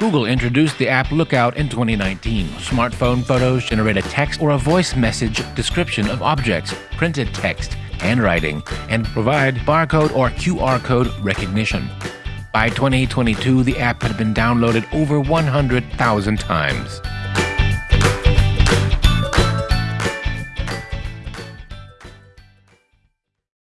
Google introduced the app Lookout in 2019. Smartphone photos generate a text or a voice message description of objects, printed text, handwriting, and provide barcode or QR code recognition. By 2022, the app had been downloaded over 100,000 times.